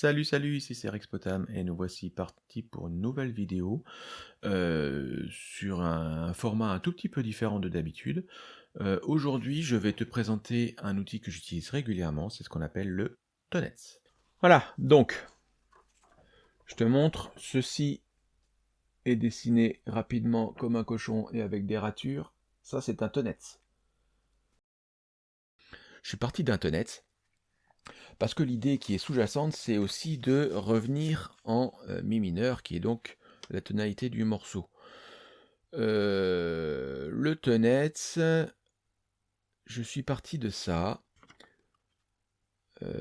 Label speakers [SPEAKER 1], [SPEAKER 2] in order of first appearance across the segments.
[SPEAKER 1] Salut, salut, ici c'est Rexpotam et nous voici partis pour une nouvelle vidéo euh, sur un format un tout petit peu différent de d'habitude. Euh, aujourd'hui, je vais te présenter un outil que j'utilise régulièrement, c'est ce qu'on appelle le Tonets. Voilà, donc, je te montre, ceci est dessiné rapidement comme un cochon et avec des ratures. Ça, c'est un Tonets. Je suis parti d'un Tonets parce que l'idée qui est sous-jacente, c'est aussi de revenir en euh, mi mineur, qui est donc la tonalité du morceau. Euh, le tonnet, je suis parti de ça. Euh,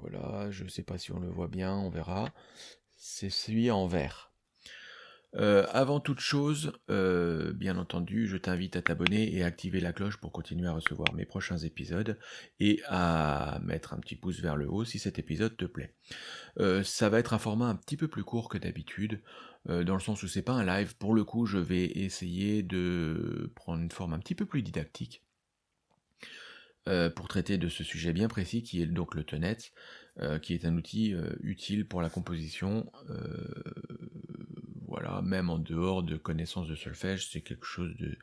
[SPEAKER 1] voilà, je ne sais pas si on le voit bien, on verra. C'est celui en vert. Euh, avant toute chose, euh, bien entendu, je t'invite à t'abonner et à activer la cloche pour continuer à recevoir mes prochains épisodes et à mettre un petit pouce vers le haut si cet épisode te plaît. Euh, ça va être un format un petit peu plus court que d'habitude, dans le sens où c'est pas un live. Pour le coup, je vais essayer de prendre une forme un petit peu plus didactique pour traiter de ce sujet bien précis qui est donc le Tenet, qui est un outil utile pour la composition voilà, même en dehors de connaissances de solfège, c'est quelque chose de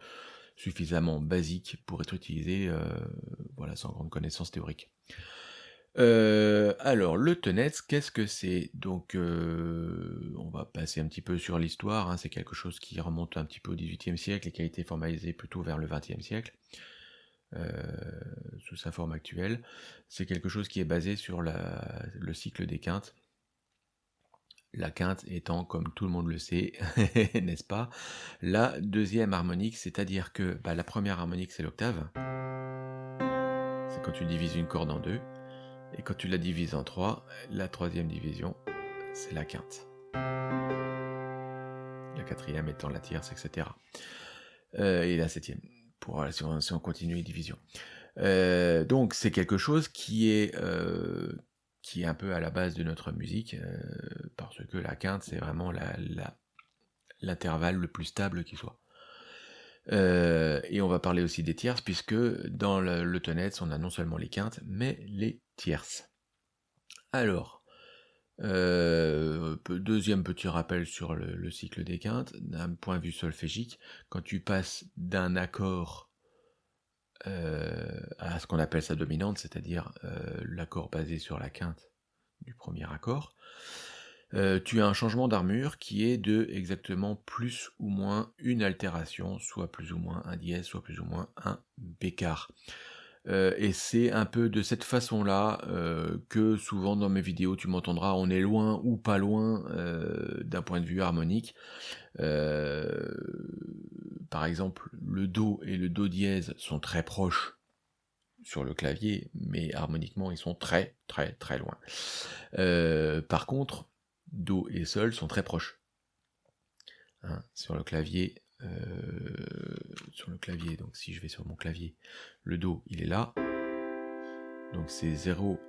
[SPEAKER 1] suffisamment basique pour être utilisé, euh, voilà, sans grande connaissance théorique. Euh, alors, le Tenets, qu'est-ce que c'est? Donc, euh, on va passer un petit peu sur l'histoire, hein. c'est quelque chose qui remonte un petit peu au XVIIIe siècle et qui a été formalisé plutôt vers le XXe siècle, sous sa forme actuelle. C'est quelque chose qui est basé sur le cycle des quintes, la quinte étant, comme tout le monde le sait, n'est-ce pas, la deuxième harmonique, c'est-à-dire que bah, la première harmonique c'est l'octave, c'est quand tu divises une corde en deux, et quand tu la divises en trois, la troisième division, c'est la quinte. La quatrième étant la tierce, etc. Euh, et la septième, pour si on, continue les divisions. Euh, donc c'est quelque chose qui est, euh, qui est un peu à la base de notre musique, euh, parce que la quinte, c'est vraiment l'intervalle le plus stable qui soit. Euh, et on va parler aussi des tierces, puisque dans le, le on a non seulement les quintes, mais les tierces. Alors, euh, deuxième petit rappel sur le, le cycle des quintes, d'un point de vue solfégique, quand tu passes d'un accord euh, à ce qu'on appelle sa dominante, c'est-à-dire euh, l'accord basé sur la quinte du premier accord, euh, tu as un changement d'armure qui est de exactement plus ou moins une altération, soit plus ou moins un dièse, soit plus ou moins un bécard. et c'est un peu de cette façon-là que souvent dans mes vidéos tu m'entendras, on est loin ou pas loin d'un point de vue harmonique. Par exemple, le Do et le Do dièse sont très proches sur le clavier, mais harmoniquement ils sont très très très loin. Euh, par contre, Do et Sol sont très proches. Hein, sur le clavier, euh, sur le clavier, donc si je vais sur mon clavier, le Do il est là, donc c'est zéro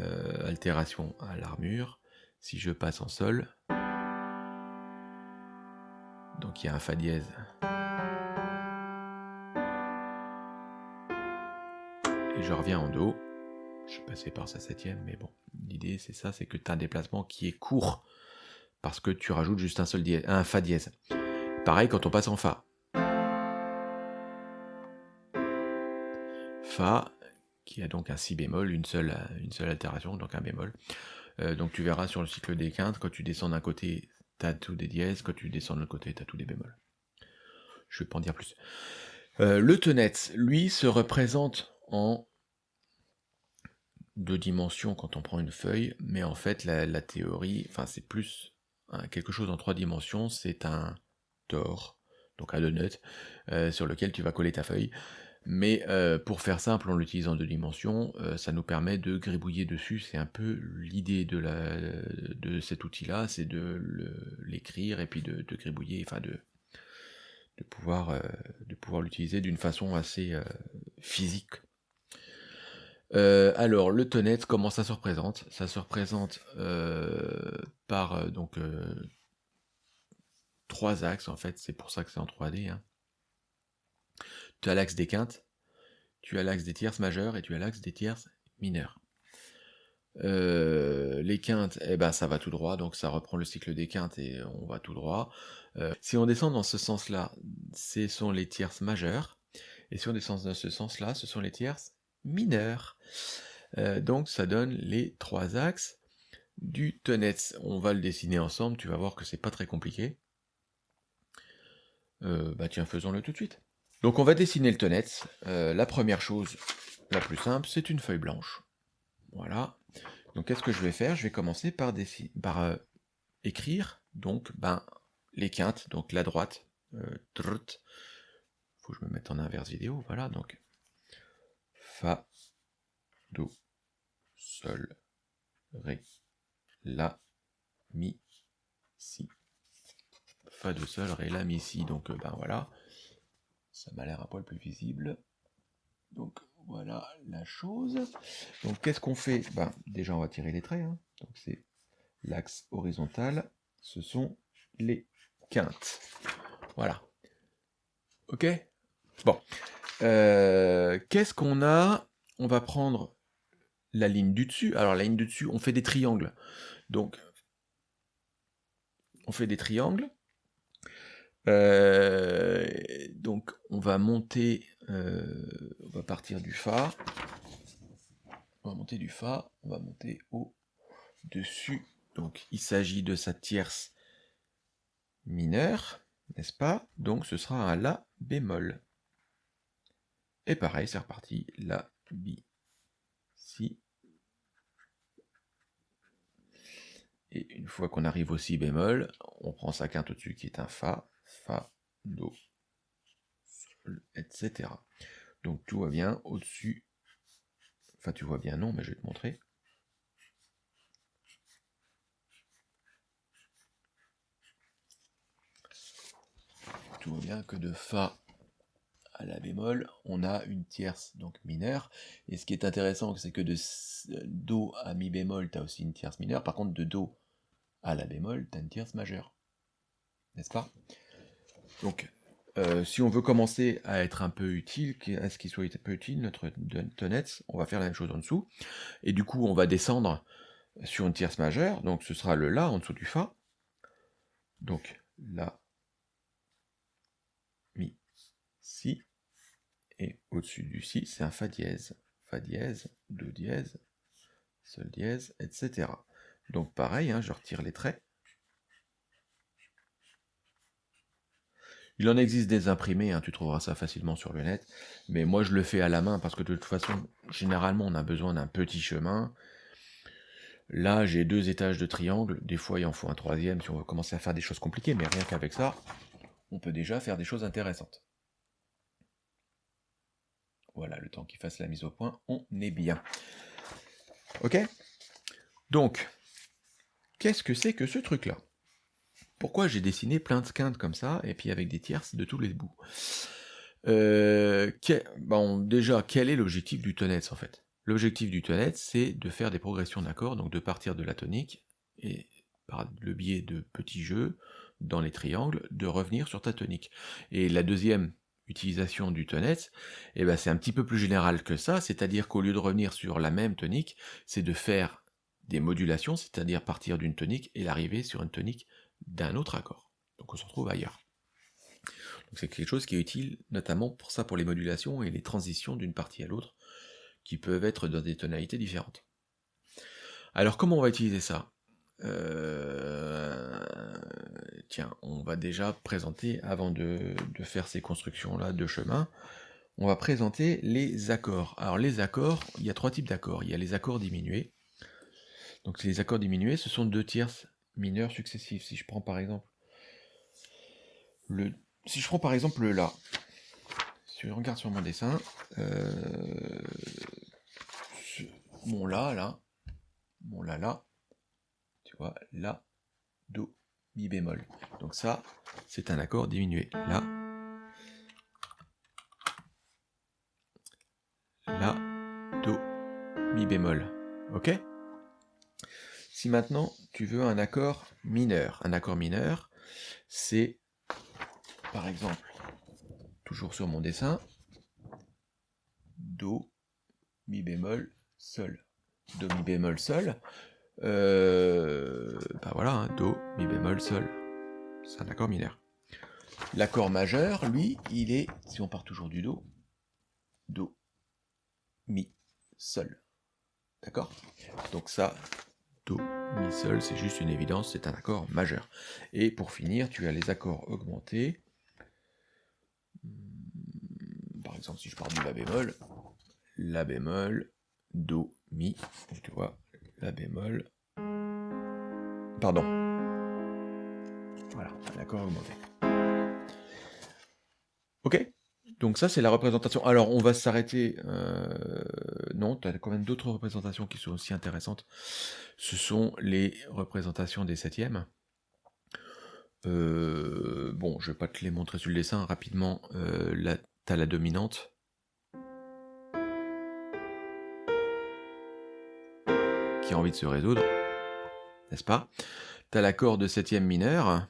[SPEAKER 1] euh, altération à l'armure. Si je passe en Sol, donc il y a un Fa dièse et je reviens en Do. Je suis passé par sa septième, mais bon, l'idée c'est ça, c'est que tu as un déplacement qui est court, parce que tu rajoutes juste un seul dièse, un Fa dièse. Pareil quand on passe en Fa. Fa, qui a donc un Si bémol, une seule, une seule altération, donc un bémol. Euh, donc tu verras sur le cycle des quintes, quand tu descends d'un côté, tu as tous des dièses, quand tu descends de l'autre côté, tu as tous des bémols. Je vais pas en dire plus. Euh, le tenet, lui, se représente en deux dimensions quand on prend une feuille, mais en fait la, théorie, enfin c'est plus quelque chose en trois dimensions, c'est un tor, donc un donut, euh, sur lequel tu vas coller ta feuille. Mais euh, pour faire simple, en l'utilisant en deux dimensions, euh, ça nous permet de gribouiller dessus. C'est un peu l'idée de, cet outil-là, c'est de l'écrire et puis de, gribouiller, enfin de pouvoir, de pouvoir l'utiliser d'une façon assez physique euh, alors, le tonnet, comment ça se représente? Ça se représente euh, par euh, donc trois axes, en fait, c'est pour ça que c'est en 3D. Hein. Tu as l'axe des quintes, tu as l'axe des tierces majeures et tu as l'axe des tierces mineures. Les quintes, eh ben, ça va tout droit, donc ça reprend le cycle des quintes et on va tout droit. Si on descend dans ce sens-là, ce sont les tierces majeures. Et si on descend dans ce sens-là, ce sont les tierces mineures. Euh, donc ça donne les trois axes du tonnet. On va le dessiner ensemble, tu vas voir que c'est pas très compliqué. bah tiens, faisons-le tout de suite. Donc on va dessiner le tonnet. la première chose, la plus simple, c'est une feuille blanche. Voilà. Donc qu'est-ce que je vais faire? Je vais commencer par, par euh, écrire donc ben, les quintes, donc la droite. Euh, faut que je me mette en inverse vidéo, voilà, donc Fa, Do, Sol, Ré, La, Mi, Si. Fa, Do, Sol, Ré, La, Mi, Si, donc euh, ben voilà. Ça m'a l'air un poil plus visible. Donc voilà la chose. Donc qu'est-ce qu'on fait? Ben, Déjà on va tirer les traits. Hein. Donc c'est l'axe horizontal, ce sont les quintes. Voilà. Ok? Bon. Euh, qu'est-ce qu'on a? On va prendre la ligne du dessus. Alors la ligne du dessus, on fait des triangles. Donc on fait des triangles. Euh, donc on va monter euh, on va partir du Fa. On va monter du Fa, on va monter au dessus. Donc il s'agit de sa tierce mineure, n'est-ce pas? Donc ce sera un La bémol. Et pareil, c'est reparti. La, Bi, Si. Et une fois qu'on arrive au Si bémol, on prend sa quinte au-dessus qui est un Fa, Fa, Do, etc. Donc tout va bien au-dessus. Enfin, tu vois bien, non, mais je vais te montrer. Tout va bien que de Fa à la bémol, on a une tierce donc mineure. Et ce qui est intéressant, c'est que de Do à Mi bémol, tu as aussi une tierce mineure. Par contre, de Do à la bémol, tu as une tierce majeure. N'est-ce pas? Donc, euh, si on veut commencer à être un peu utile, à ce qu'il soit un peu utile, notre tonnet, on va faire la même chose en dessous. Et du coup, on va descendre sur une tierce majeure, donc ce sera le La en dessous du Fa. Donc La, Mi, Si. Et au-dessus du Si, c'est un Fa dièse. Fa dièse, Do dièse, Sol dièse, etc. Donc pareil, hein, je retire les traits. Il en existe des imprimés, hein, tu trouveras ça facilement sur le net, mais moi je le fais à la main parce que de toute façon, généralement on a besoin d'un petit chemin. Là j'ai deux étages de triangle, des fois il en faut un troisième si on veut commencer à faire des choses compliquées, mais rien qu'avec ça, on peut déjà faire des choses intéressantes. Voilà, le temps qu'il fasse la mise au point, on est bien. Ok? Donc, qu'est-ce que c'est que ce truc-là? Pourquoi j'ai dessiné plein de quintes comme ça, et puis avec des tierces de tous les bouts? Euh, bon, Déjà, quel est l'objectif du tonnet en fait? L'objectif du tonnet, c'est de faire des progressions d'accords, donc de partir de la tonique, et par le biais de petits jeux dans les triangles, de revenir sur ta tonique. Et la deuxième utilisation du tonnet, eh ben c'est un petit peu plus général que ça, c'est-à-dire qu'au lieu de revenir sur la même tonique, c'est de faire des modulations, c'est-à-dire partir d'une tonique et l'arriver sur une tonique d'un autre accord. Donc on se retrouve ailleurs. C'est quelque chose qui est utile notamment pour ça, pour les modulations et les transitions d'une partie à l'autre, qui peuvent être dans des tonalités différentes. Alors comment on va utiliser ça? Euh, Tiens, on va déjà présenter, avant de, faire ces constructions-là de chemin, on va présenter les accords. Alors les accords, il y a trois types d'accords. Il y a les accords diminués. Donc les accords diminués, ce sont deux tierces mineurs successifs. Si je prends par exemple le, si je prends par exemple le La, si je regarde sur mon dessin, euh, mon La là, mon La là, tu vois, La, Do, Mi bémol. Donc ça, c'est un accord diminué. La, La, Do, Mi bémol. Ok? Si maintenant tu veux un accord mineur, un accord mineur, c'est par exemple, toujours sur mon dessin, Do, Mi bémol, Sol. Do, Mi bémol, Sol. Euh, bah voilà, hein, Do, Mi bémol, Sol. C'est un accord mineur. L'accord majeur, lui, il est, si on part toujours du Do, Do, Mi, Sol. D'accord? Donc ça, Do, Mi, Sol, c'est juste une évidence, c'est un accord majeur. Et pour finir, tu as les accords augmentés. Hmm, par exemple, si je pars du La bémol, La bémol, Do, Mi, tu vois, La bémol, pardon. Voilà, l'accord augmenté. Ok donc ça, c'est la représentation. Alors, on va s'arrêter... Euh, non, tu as quand même d'autres représentations qui sont aussi intéressantes. Ce sont les représentations des septièmes. Euh, bon, je ne vais pas te les montrer sur le dessin. Rapidement, euh, là, tu as la dominante. Envie de se résoudre. N'est-ce pas? Tu as l'accord de septième mineur.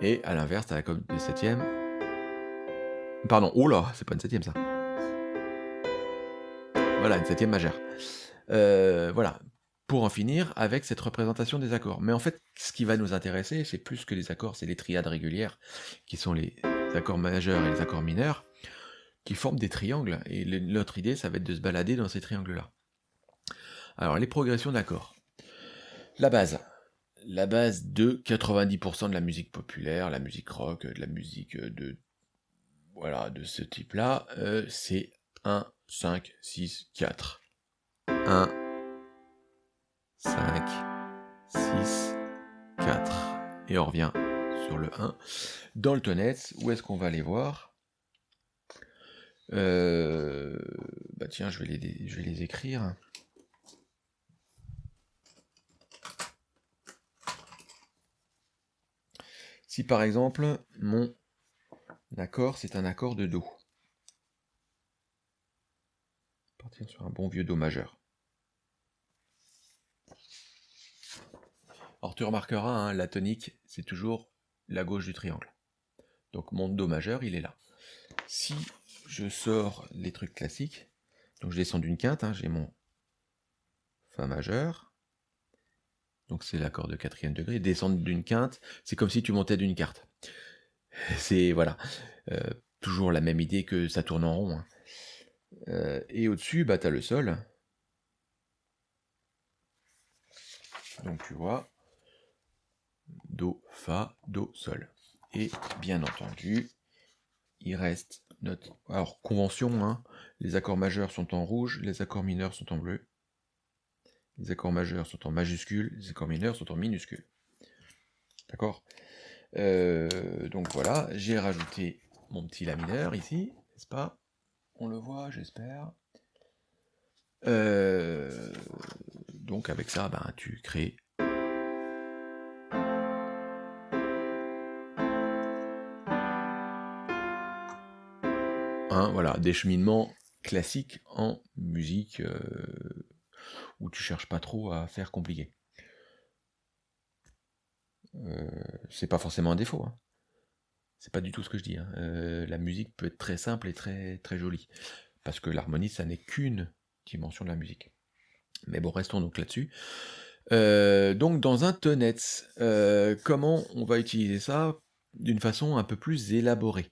[SPEAKER 1] Et à l'inverse, t'as la corde de septième. Pardon, oh là, c'est pas une septième ça. Voilà, une septième majeure. Euh, voilà, pour en finir avec cette représentation des accords. Mais en fait, ce qui va nous intéresser, c'est plus que les accords, c'est les triades régulières, qui sont les accords majeurs et les accords mineurs, qui forment des triangles. Et l'autre idée, ça va être de se balader dans ces triangles-là. Alors, les progressions d'accords. La base, la base de 90% de la musique populaire, la musique rock, de la musique de voilà de ce type-là, euh, c'est 1, 5, 6, 4. 1, 5, 6, 4. Et on revient sur le 1. Dans le tonette, où est-ce qu'on va aller voir? Euh, Bah tiens, je vais les, écrire. Si par exemple, mon accord, c'est un accord de Do. Partir sur un bon vieux Do majeur. Alors tu remarqueras, hein, la tonique, c'est toujours la gauche du triangle. Donc mon Do majeur, il est là. Si je sors les trucs classiques, donc je descends d'une quinte, hein, j'ai mon Fa majeur, donc c'est l'accord de quatrième degré. Descendre d'une quinte, c'est comme si tu montais d'une carte. C'est, voilà, euh, toujours la même idée que ça tourne en rond. Hein. Euh, et au-dessus, bah, tu as le sol. Donc tu vois, Do, Fa, Do, Sol. Et bien entendu, il reste notre... Alors, convention, hein, les accords majeurs sont en rouge, les accords mineurs sont en bleu. Les accords majeurs sont en majuscule, les accords mineurs sont en minuscule. D'accord? Euh, Donc voilà, j'ai rajouté mon petit La mineur ici, n'est-ce pas? On le voit, j'espère. Euh, donc avec ça, ben, tu crées un voilà, des cheminements classiques en musique euh, où tu cherches pas trop à faire compliqué. Euh, c'est pas forcément un défaut. Hein. C'est pas du tout ce que je dis. Hein. Euh, la musique peut être très simple et très, très jolie. Parce que l'harmonie, ça n'est qu'une dimension de la musique. Mais bon, restons donc là-dessus. Donc dans un tonette, comment on va utiliser ça d'une façon un peu plus élaborée?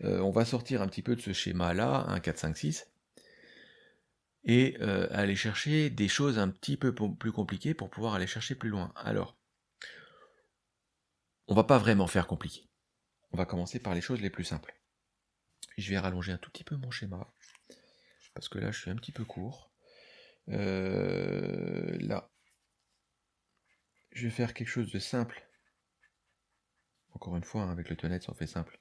[SPEAKER 1] On va sortir un petit peu de ce schéma-là, 1, 4, 5, 6, et aller chercher des choses un petit peu plus compliquées pour pouvoir aller chercher plus loin. Alors, on va pas vraiment faire compliqué. On va commencer par les choses les plus simples. Je vais rallonger un tout petit peu mon schéma, parce que là je suis un petit peu court. là, je vais faire quelque chose de simple. Encore une fois, hein, avec le tonnet, ça en fait simple.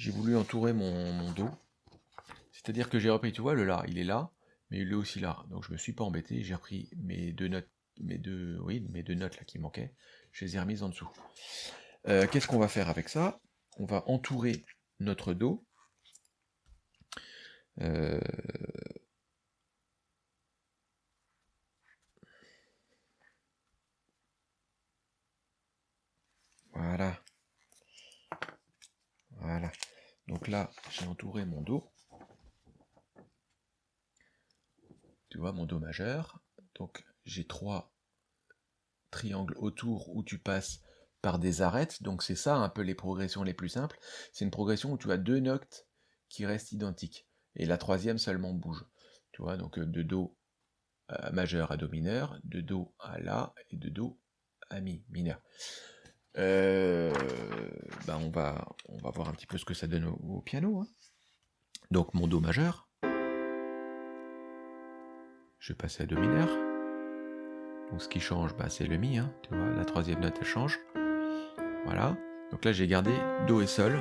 [SPEAKER 1] J'ai voulu entourer mon dos c'est-à-dire que j'ai repris, tu vois, le là, il est là, mais il est aussi là. Donc je me suis pas embêté, j'ai repris mes deux notes, mes deux, oui, mes deux notes là qui manquaient, je les ai remises en dessous. Euh, qu'est-ce qu'on va faire avec ça? On va entourer notre dos. Euh, voilà. Voilà. Donc là, j'ai entouré mon Do. Tu vois, mon Do majeur. Donc j'ai trois triangles autour où tu passes par des arêtes. Donc c'est ça un peu les progressions les plus simples. C'est une progression où tu as deux notes qui restent identiques. Et la troisième seulement bouge. Tu vois, donc de Do euh, majeur à Do mineur, de Do à La et de Do à Mi mineur. Euh, ben on, va, on va voir un petit peu ce que ça donne au, piano. Hein. Donc mon Do majeur. Je vais passer à Do mineur. Donc ce qui change, bah, c'est le Mi. Hein, tu vois, la troisième note elle change. Voilà. Donc là j'ai gardé Do et Sol.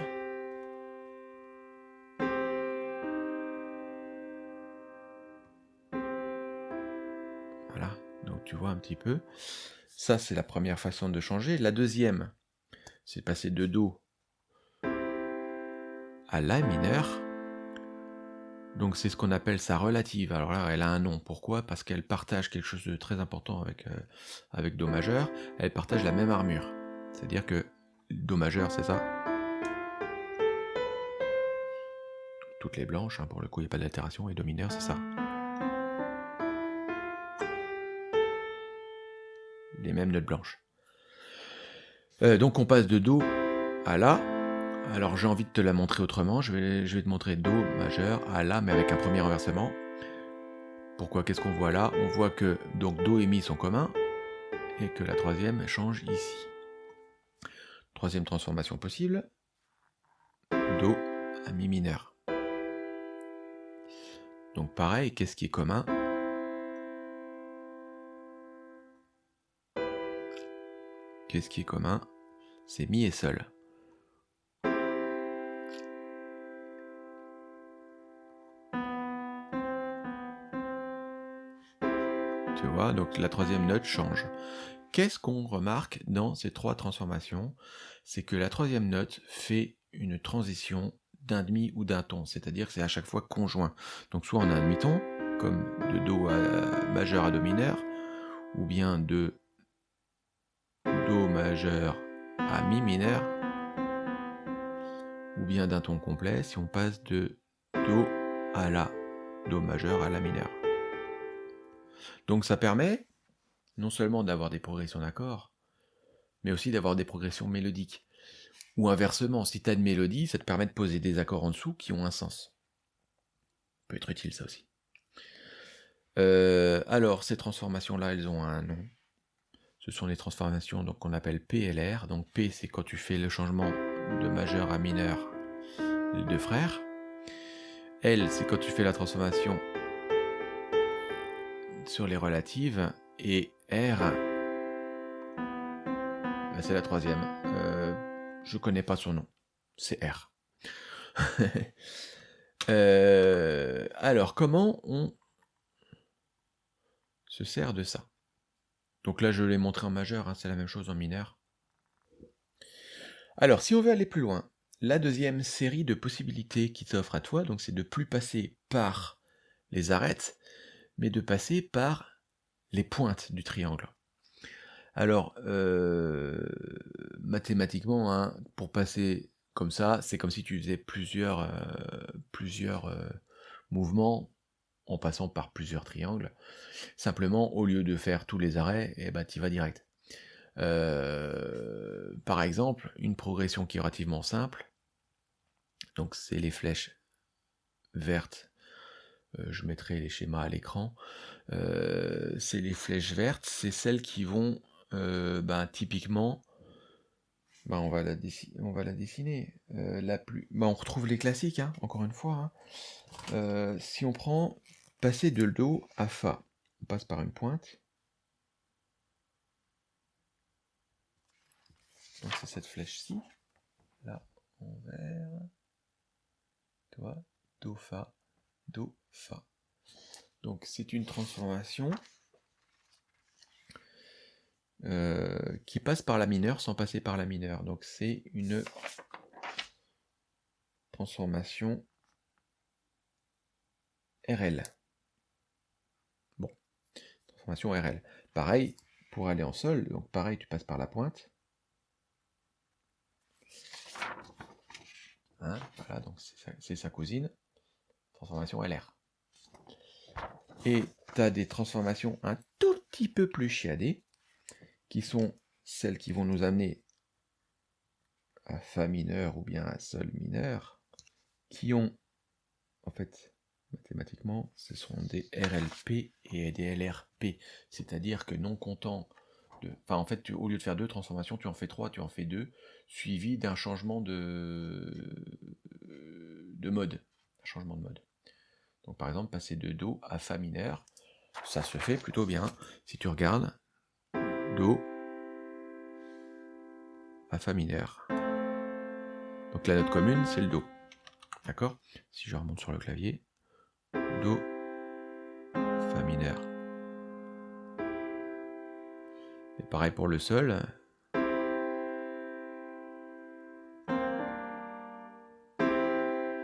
[SPEAKER 1] Voilà. Donc tu vois un petit peu. Ça, c'est la première façon de changer. La deuxième, c'est passer de Do à La mineur. Donc c'est ce qu'on appelle sa relative. Alors là, elle a un nom. Pourquoi? Parce qu'elle partage quelque chose de très important avec, euh, avec Do majeur. Elle partage la même armure. C'est-à-dire que Do majeur, c'est ça? Toutes les blanches, hein, pour le coup, il n'y a pas d'altération. Et Do mineur, c'est ça. Les mêmes notes blanches. Euh, donc on passe de Do à La. Alors j'ai envie de te la montrer autrement. Je vais, je vais te montrer Do majeur à La, mais avec un premier renversement. Pourquoi Qu'est-ce qu'on voit là? On voit que donc Do et Mi sont communs et que la troisième change ici. Troisième transformation possible. Do à Mi mineur. Donc pareil, qu'est-ce qui est commun? Qu'est-ce qui est commun? C'est mi et sol. Tu vois, donc la troisième note change. Qu'est-ce qu'on remarque dans ces trois transformations? C'est que la troisième note fait une transition d'un demi ou d'un ton, c'est-à-dire que c'est à chaque fois conjoint. Donc soit on a un demi-ton, comme de Do majeur à Do mineur, ou bien de Do majeur à Mi mineur, ou bien d'un ton complet si on passe de Do à La, Do majeur à La mineur. Donc ça permet non seulement d'avoir des progressions d'accords, mais aussi d'avoir des progressions mélodiques. Ou inversement, si tu as une mélodie, ça te permet de poser des accords en dessous qui ont un sens. Peut être utile ça aussi. Euh, alors, ces transformations-là, elles ont un nom ce sont les transformations qu'on appelle PLR. Donc P, c'est quand tu fais le changement de majeur à mineur, les deux frères. L, c'est quand tu fais la transformation sur les relatives. Et R, ben, c'est la troisième. Euh, je connais pas son nom. C'est R. Euh, alors, comment on se sert de ça? Donc là, je l'ai montré en majeur, hein, c'est la même chose en mineur. Alors, si on veut aller plus loin, la deuxième série de possibilités qui s'offre à toi, donc c'est de plus passer par les arêtes, mais de passer par les pointes du triangle. Alors, euh, mathématiquement, hein, pour passer comme ça, c'est comme si tu faisais plusieurs, euh, euh, mouvements en passant par plusieurs triangles. Simplement, au lieu de faire tous les arrêts, eh ben, tu vas direct. Euh, par exemple, une progression qui est relativement simple, donc c'est les flèches vertes, euh, je mettrai les schémas à l'écran, euh, c'est les flèches vertes, c'est celles qui vont ben, typiquement, ben, on, va la on va la dessiner, la plus, ben, on retrouve les classiques, hein, encore une fois, hein. si on prend passer de Do à Fa, on passe par une pointe. Donc c'est cette flèche-ci. Là, envers. Toi, Do, Fa, Do, Fa. Donc c'est une transformation euh, qui passe par la mineure sans passer par la mineure. Donc c'est une transformation RL. RL. Pareil, pour aller en sol, donc pareil, tu passes par la pointe. Hein, voilà, donc c'est sa, cousine. Transformation LR. Et tu as des transformations un tout petit peu plus chiadées, qui sont celles qui vont nous amener à Fa mineur ou bien à Sol mineur, qui ont, en fait, mathématiquement, ce sont des RLP et des LRP. C'est-à-dire que non comptant de... Enfin, en fait, au lieu de faire deux transformations, tu en fais trois, tu en fais deux, suivi d'un changement de... de mode. Un changement de mode. Donc par exemple, passer de Do à Fa mineur, ça se fait plutôt bien. Si tu regardes, Do à Fa mineur. Donc la note commune, c'est le Do. D'accord? Si je remonte sur le clavier, Do, Fa mineur. Et pareil pour le Sol.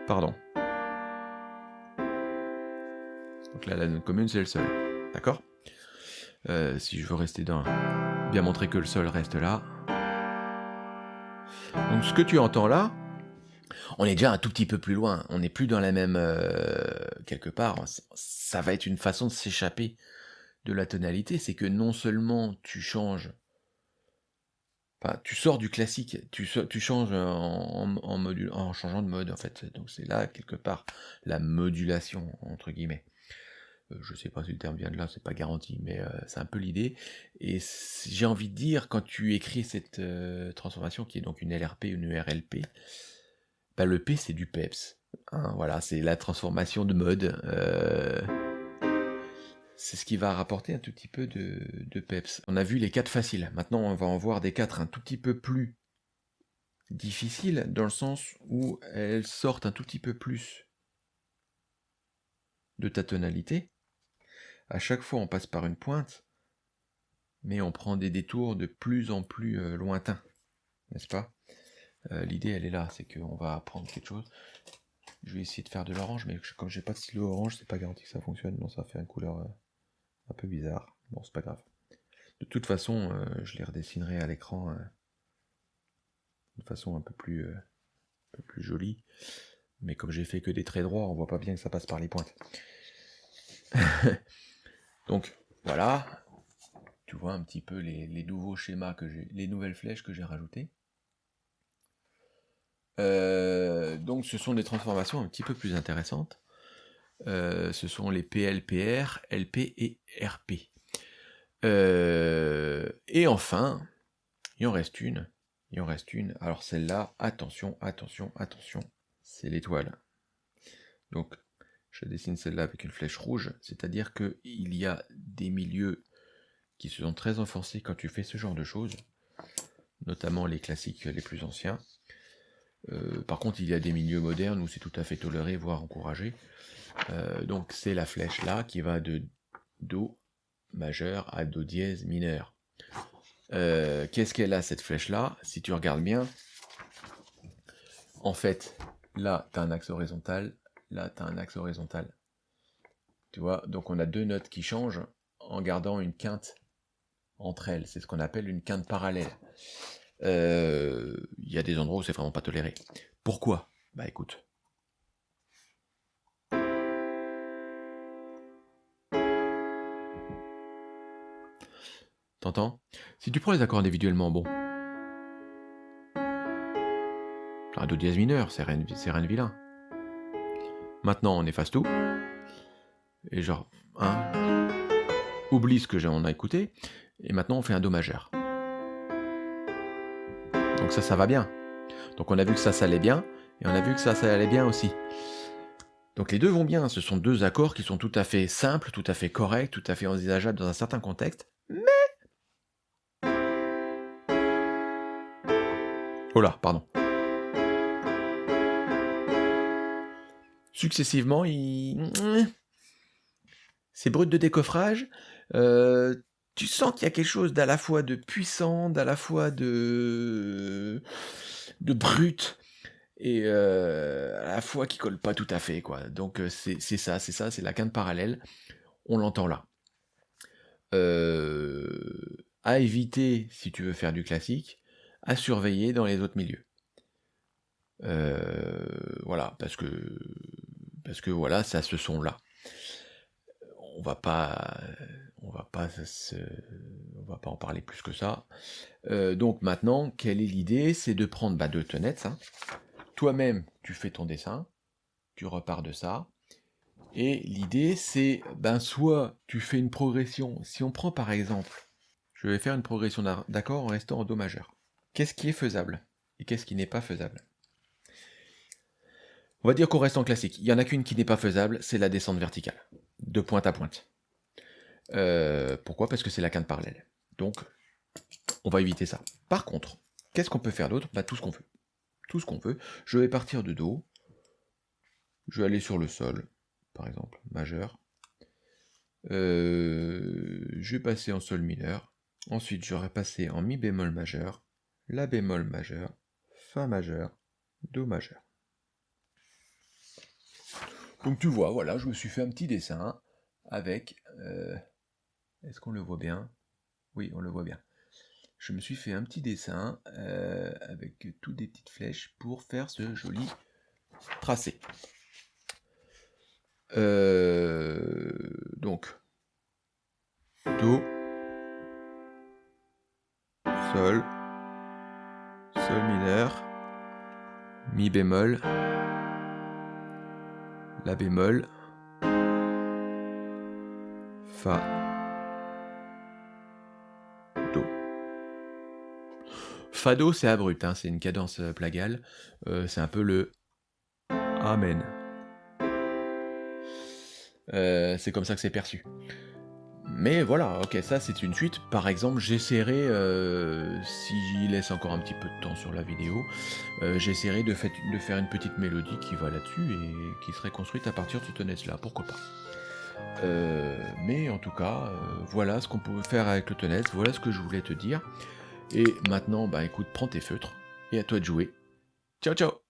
[SPEAKER 1] Pardon. Donc là, la note commune, c'est le sol. D'accord? Euh, Si je veux rester dans... Bien montrer que le sol reste là. Donc ce que tu entends là, on est déjà un tout petit peu plus loin. On n'est plus dans la même... Euh, quelque part. Ça va être une façon de s'échapper de la tonalité. C'est que non seulement tu changes... Enfin, tu sors du classique, tu, changes en, en, en changeant de mode en fait. Donc c'est là quelque part la modulation entre guillemets. Euh, je sais pas si le terme vient de là, c'est pas garanti, mais euh, c'est un peu l'idée. Et j'ai envie de dire, quand tu écris cette euh, transformation, qui est donc une LRP, une URLP, bah, le P c'est du PEPS. Hein, voilà, c'est la transformation de mode. c'est ce qui va rapporter un tout petit peu de, de, PEPS. On a vu les 4 faciles. Maintenant, on va en voir des 4 un tout petit peu plus difficiles, dans le sens où elles sortent un tout petit peu plus de ta tonalité à chaque fois on passe par une pointe, mais on prend des détours de plus en plus euh, lointains, n'est-ce pas? Euh, L'idée elle est là, c'est qu'on va apprendre quelque chose. Je vais essayer de faire de l'orange, mais comme j'ai pas de stylo orange, c'est pas garanti que ça fonctionne, non ça fait une couleur euh, un peu bizarre. Bon, c'est pas grave. De toute façon, je les redessinerai à l'écran de façon un peu plus, jolie. Mais comme j'ai fait que des traits droits, on voit pas bien que ça passe par les pointes. Donc voilà, tu vois un petit peu les, nouveaux schémas que j'ai, les nouvelles flèches que j'ai rajoutées. Euh, donc ce sont des transformations un petit peu plus intéressantes. Euh, ce sont les PLPR, LP et RP. Euh, et enfin, il en reste une. Il en reste une. Alors celle-là, attention, attention, attention, c'est l'étoile. Donc je dessine celle-là avec une flèche rouge, c'est-à-dire qu'il y a des milieux qui se sont très enfoncés quand tu fais ce genre de choses, notamment les classiques les plus anciens. Euh, par contre, il y a des milieux modernes où c'est tout à fait toléré, voire encouragé. Euh, donc c'est la flèche là qui va de Do majeur à Do dièse mineur. Euh, qu'est-ce qu'elle a cette flèche là? Si tu regardes bien, en fait, là tu as un axe horizontal, là tu as un axe horizontal. Tu vois, donc on a deux notes qui changent en gardant une quinte entre elles. C'est ce qu'on appelle une quinte parallèle. Euh, il y a des endroits où c'est vraiment pas toléré. Pourquoi? Bah écoute. T'entends? Si tu prends les accords individuellement, bon. Un Do dièse mineur, c'est rien, de vilain. Maintenant, on efface tout. Et genre, hein, oublie ce que on a écouté. Et maintenant, on fait un Do majeur. Donc ça, ça va bien. Donc on a vu que ça, ça allait bien. Et on a vu que ça, ça allait bien aussi. Donc les deux vont bien. Ce sont deux accords qui sont tout à fait simples, tout à fait corrects, tout à fait envisageables dans un certain contexte. Mais... Oh là, pardon. successivement, il... c'est brut de décoffrage. Euh, tu sens qu'il y a quelque chose d'à la fois de puissant, d'à la fois de, de brut, et euh, à la fois qui colle pas tout à fait. quoi. Donc euh, c'est ça, c'est ça, c'est la quinte parallèle. On l'entend là. à éviter, si tu veux faire du classique, à surveiller dans les autres milieux. voilà, parce que parce que voilà, ça ce son là. on va pas, on va pas en parler plus que ça. Euh, donc maintenant, quelle est l'idée? C'est de prendre bah, deux tenettes. Hein. Toi-même, tu fais ton dessin, tu repars de ça. Et l'idée, c'est, ben, soit tu fais une progression. Si on prend par exemple, je vais faire une progression d'accord en restant en Do majeur. Qu'est-ce qui est faisable et qu'est-ce qui n'est pas faisable? On va dire qu'on reste en classique. Il n'y en a qu'une qui n'est pas faisable, c'est la descente verticale, de pointe à pointe. Euh, pourquoi? Parce que c'est la quinte parallèle. Donc, on va éviter ça. Par contre, qu'est-ce qu'on peut faire d'autre? Bah, Tout ce qu'on veut. Tout ce qu'on veut. Je vais partir de Do. Je vais aller sur le sol, par exemple, majeur. Euh, je vais passer en sol mineur. Ensuite, j'aurai passé en mi bémol majeur, la bémol majeur, fa majeur, do majeur. Donc tu vois, voilà, je me suis fait un petit dessin avec... Euh, est-ce qu'on le voit bien? Oui, on le voit bien. Je me suis fait un petit dessin euh, avec toutes des petites flèches pour faire ce joli tracé. Euh, donc, Do, Sol, Sol mineur, Mi bémol, La bémol, Fa, Fado, c'est abrupt, hein, c'est une cadence euh, plagale. Euh, c'est un peu le Amen. Euh, c'est comme ça que c'est perçu. Mais voilà, ok, ça c'est une suite. Par exemple, j'essaierai, si j'y laisse encore un petit peu de temps sur la vidéo, j'essaierai de, faire une petite mélodie qui va là-dessus et qui serait construite à partir de ce tennis là pourquoi pas? mais en tout cas, voilà ce qu'on peut faire avec le tennis, voilà ce que je voulais te dire. Et maintenant, bah écoute, prends tes feutres et à toi de jouer. Ciao ciao